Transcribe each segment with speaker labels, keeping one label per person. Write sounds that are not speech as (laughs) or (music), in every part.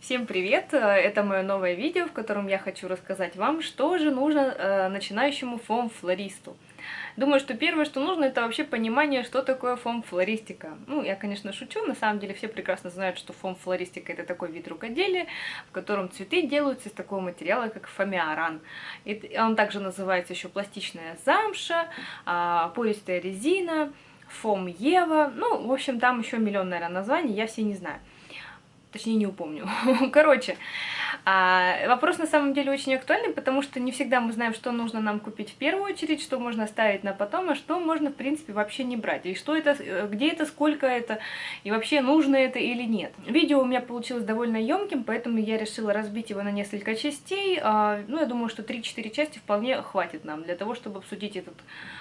Speaker 1: Всем привет! Это мое новое видео, в котором я хочу рассказать вам, что же нужно э, начинающему фом-флористу. Думаю, что первое, что нужно, это вообще понимание, что такое фом-флористика. Ну, я, конечно, шучу, на самом деле все прекрасно знают, что фом-флористика это такой вид рукоделия, в котором цветы делаются из такого материала, как фомиаран. Он также называется еще пластичная замша, э, пористая резина, фом-ева, ну, в общем, там еще миллион, наверное, названий, я все не знаю. Точнее, не упомню. (laughs) Короче, а, вопрос на самом деле очень актуальный, потому что не всегда мы знаем, что нужно нам купить в первую очередь, что можно оставить на потом, а что можно, в принципе, вообще не брать. И что это, э, где это, сколько это, и вообще нужно это или нет. Видео у меня получилось довольно емким, поэтому я решила разбить его на несколько частей. А, ну, я думаю, что 3-4 части вполне хватит нам для того, чтобы обсудить этот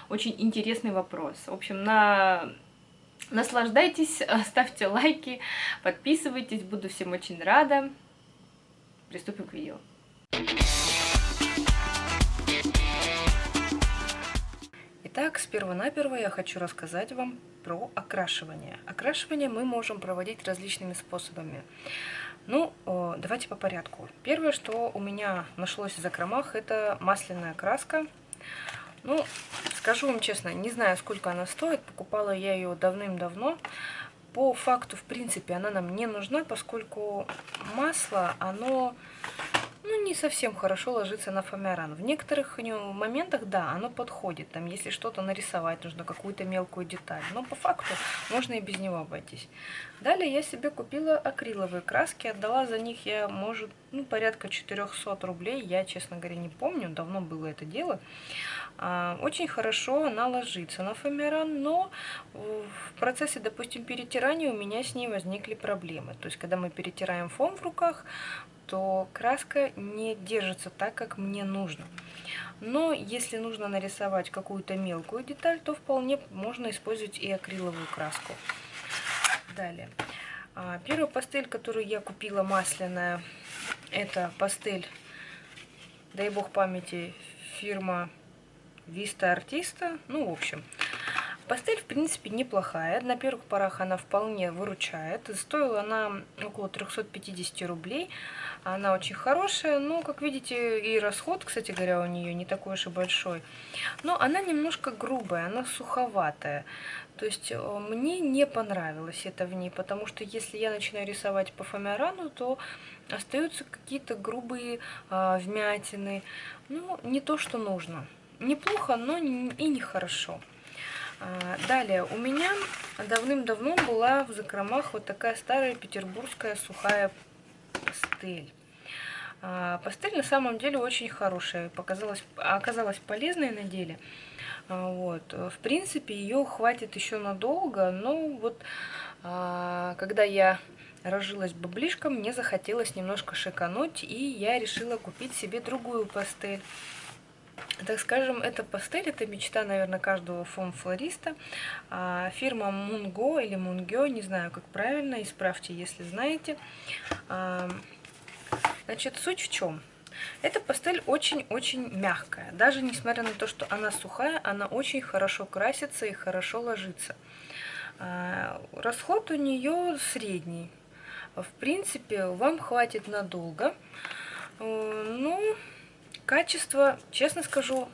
Speaker 1: очень интересный вопрос. В общем, на Наслаждайтесь, (laughs) ставьте лайки, подписывайтесь, буду всем очень рада. Приступим к видео. Итак, сперва-наперво я хочу рассказать вам про окрашивание. Окрашивание мы можем проводить различными способами. Ну, давайте по порядку. Первое, что у меня нашлось в закромах, это масляная краска. Ну, скажу вам честно, не знаю, сколько она стоит. Покупала я ее давным-давно. По факту, в принципе, она нам не нужна, поскольку масло, оно ну, не совсем хорошо ложится на фоамиран. В некоторых моментах, да, оно подходит. Там, если что-то нарисовать, нужно какую-то мелкую деталь. Но по факту можно и без него обойтись. Далее я себе купила акриловые краски. Отдала за них я, может, ну, порядка 400 рублей. Я, честно говоря, не помню. Давно было это дело. А, очень хорошо она ложится на фоамиран, но в процессе, допустим, перетирания у меня с ней возникли проблемы. То есть, когда мы перетираем фон в руках, то краска не держится так, как мне нужно. Но если нужно нарисовать какую-то мелкую деталь, то вполне можно использовать и акриловую краску. Далее. А, первая пастель, которую я купила масляная, это пастель, дай бог памяти, фирма Виста Артиста. Ну, в общем, пастель, в принципе, неплохая. На первых порах она вполне выручает. Стоила она около 350 рублей. Она очень хорошая, но, как видите, и расход, кстати говоря, у нее не такой уж и большой. Но она немножко грубая, она суховатая. То есть э, мне не понравилось это в ней, потому что если я начинаю рисовать по фоамирану, то остаются какие-то грубые э, вмятины. Ну, не то, что нужно неплохо, но и нехорошо. А, далее, у меня давным-давно была в закромах вот такая старая петербургская сухая пастель. А, пастель на самом деле очень хорошая, показалась, оказалась полезной на деле. А, вот. В принципе, ее хватит еще надолго, но вот когда я разжилась баблишком, мне захотелось немножко шикануть, и я решила купить себе другую пастель так скажем, это пастель, это мечта, наверное, каждого фом-флориста. А, фирма Мунго или Мунгё, не знаю, как правильно, исправьте, если знаете. А, значит, суть в чем? Эта пастель очень-очень мягкая. Даже несмотря на то, что она сухая, она очень хорошо красится и хорошо ложится. А, расход у нее средний. В принципе, вам хватит надолго. Ну, Качество, честно скажу,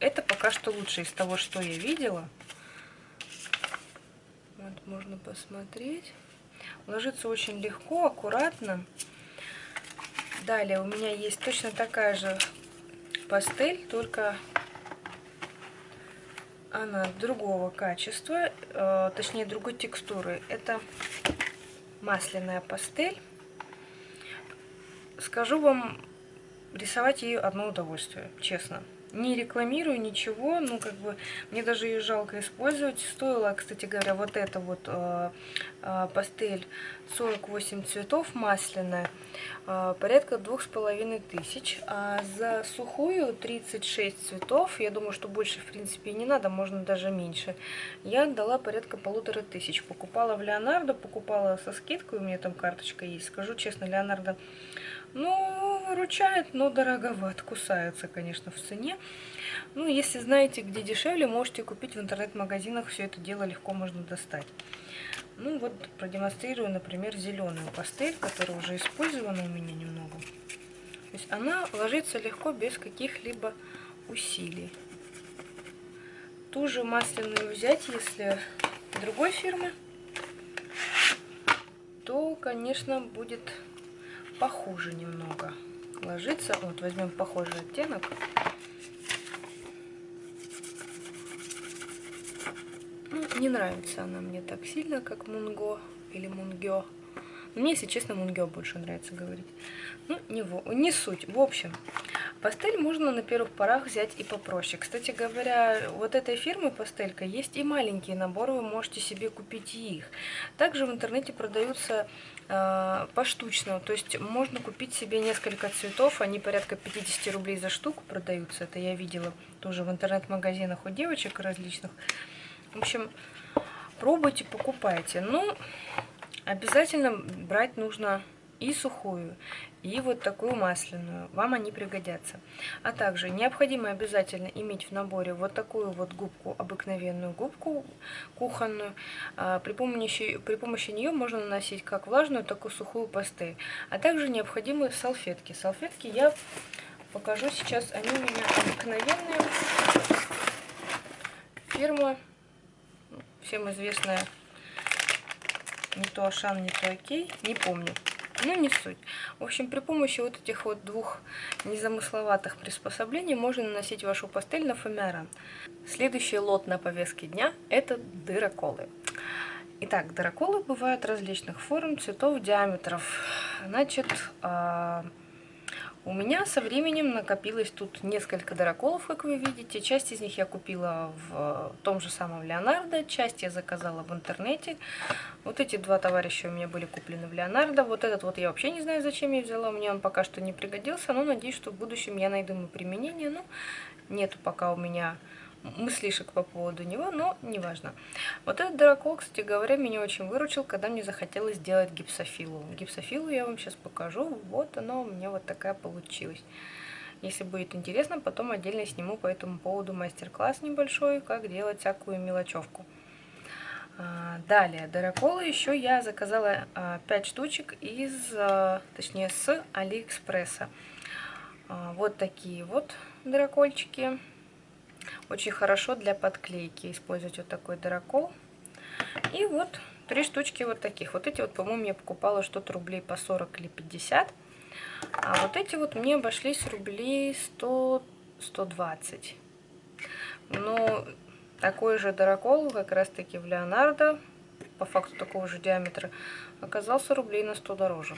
Speaker 1: это пока что лучше из того, что я видела. Вот, можно посмотреть. Ложится очень легко, аккуратно. Далее у меня есть точно такая же пастель, только она другого качества, э, точнее другой текстуры. Это масляная пастель. Скажу вам, рисовать ее одно удовольствие, честно. Не рекламирую ничего, ну как бы мне даже ее жалко использовать. Стоила, кстати говоря, вот эта вот э, э, пастель 48 цветов масляная, э, порядка двух с половиной тысяч. А за сухую 36 цветов, я думаю, что больше в принципе не надо, можно даже меньше. Я отдала порядка полутора тысяч. Покупала в Леонардо, покупала со скидкой, у меня там карточка есть. Скажу честно, Леонардо ну, выручает, но дороговат. Кусаются, конечно, в цене. Ну, если знаете, где дешевле, можете купить в интернет-магазинах. Все это дело легко можно достать. Ну вот продемонстрирую, например, зеленую пастель, которая уже использована у меня немного. То есть она ложится легко, без каких-либо усилий. Ту же масляную взять, если другой фирмы, то, конечно, будет похуже немного ложиться. Вот возьмем похожий оттенок. Ну, не нравится она мне так сильно, как Мунго или Мунгё. Мне, если честно, Мунгё больше нравится говорить. Ну, не, не суть. В общем, пастель можно на первых порах взять и попроще. Кстати говоря, вот этой фирмы пастелька есть и маленькие наборы, вы можете себе купить их. Также в интернете продаются э, поштучно, то есть можно купить себе несколько цветов, они порядка 50 рублей за штуку продаются. Это я видела тоже в интернет-магазинах у девочек различных. В общем, пробуйте, покупайте. Ну, обязательно брать нужно и сухую, и вот такую масляную. Вам они пригодятся. А также необходимо обязательно иметь в наборе вот такую вот губку, обыкновенную губку кухонную. А, при помощи, при помощи нее можно наносить как влажную, так и сухую пастель. А также необходимы салфетки. Салфетки я покажу сейчас. Они у меня обыкновенные. Фирма всем известная не то Ашан, не то Окей, не помню. Ну, не суть. В общем, при помощи вот этих вот двух незамысловатых приспособлений можно наносить вашу пастель на фоамиран. Следующий лот на повестке дня – это дыроколы. Итак, дыроколы бывают различных форм, цветов, диаметров. Значит, а, у меня со временем накопилось тут несколько дыроколов, как вы видите. Часть из них я купила в том же самом Леонардо, часть я заказала в интернете. Вот эти два товарища у меня были куплены в Леонардо. Вот этот вот я вообще не знаю, зачем я взяла. Мне он пока что не пригодился, но надеюсь, что в будущем я найду ему применение. Ну, нету пока у меня мыслишек по поводу него, но неважно. Вот этот дракол, кстати говоря, меня очень выручил, когда мне захотелось сделать гипсофилу. Гипсофилу я вам сейчас покажу. Вот она у меня вот такая получилась. Если будет интересно, потом отдельно сниму по этому поводу мастер-класс небольшой, как делать всякую мелочевку. А, далее, дыроколы еще я заказала 5 а, штучек из, а, точнее, с Алиэкспресса. Вот такие вот дырокольчики. Очень хорошо для подклейки использовать вот такой дырокол. И вот три штучки вот таких. Вот эти вот, по-моему, я покупала что-то рублей по 40 или 50. А вот эти вот мне обошлись рублей 100-120. Но такой же дырокол, как раз таки в Леонардо, по факту такого же диаметра, оказался рублей на 100 дороже.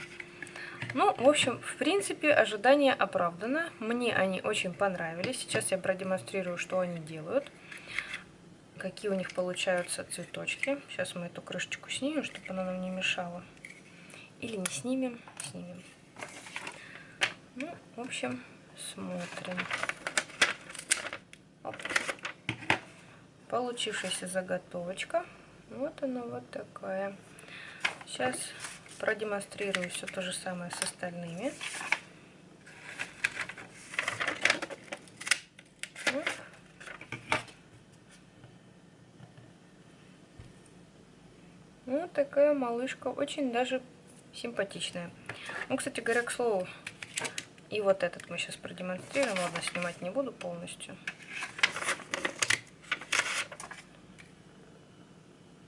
Speaker 1: Ну, в общем, в принципе, ожидание оправдано. Мне они очень понравились. Сейчас я продемонстрирую, что они делают. Какие у них получаются цветочки. Сейчас мы эту крышечку снимем, чтобы она нам не мешала. Или не снимем, снимем. Ну, в общем, смотрим. Оп. Получившаяся заготовочка. Вот она вот такая. Сейчас продемонстрирую все то же самое с остальными. Вот такая малышка, очень даже симпатичная. Ну, кстати говоря, к слову, и вот этот мы сейчас продемонстрируем. Ладно, снимать не буду полностью.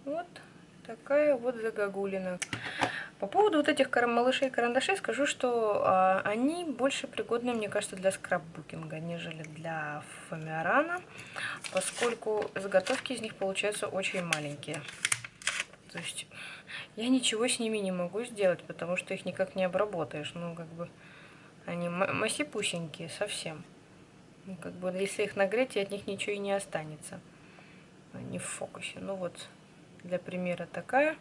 Speaker 1: Вот такая вот загогулина. По поводу вот этих малышей и карандашей скажу, что а, они больше пригодны, мне кажется, для скраббукинга, нежели для фоамиарана, поскольку заготовки из них получаются очень маленькие. То есть я ничего с ними не могу сделать, потому что их никак не обработаешь. Ну, как бы они масипусенькие совсем. Ну, как бы если их нагреть, от них ничего и не останется. Они в фокусе. Ну вот, для примера такая.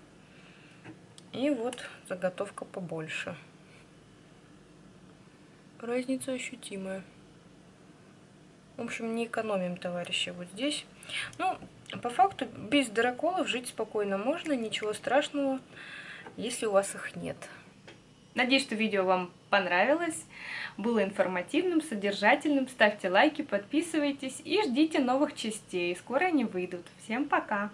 Speaker 1: И вот заготовка побольше. Разница ощутимая. В общем, не экономим, товарищи, вот здесь. Ну, по факту, без дыроколов жить спокойно можно, ничего страшного, если у вас их нет. Надеюсь, что видео вам понравилось, было информативным, содержательным. Ставьте лайки, подписывайтесь и ждите новых частей. Скоро они выйдут. Всем пока!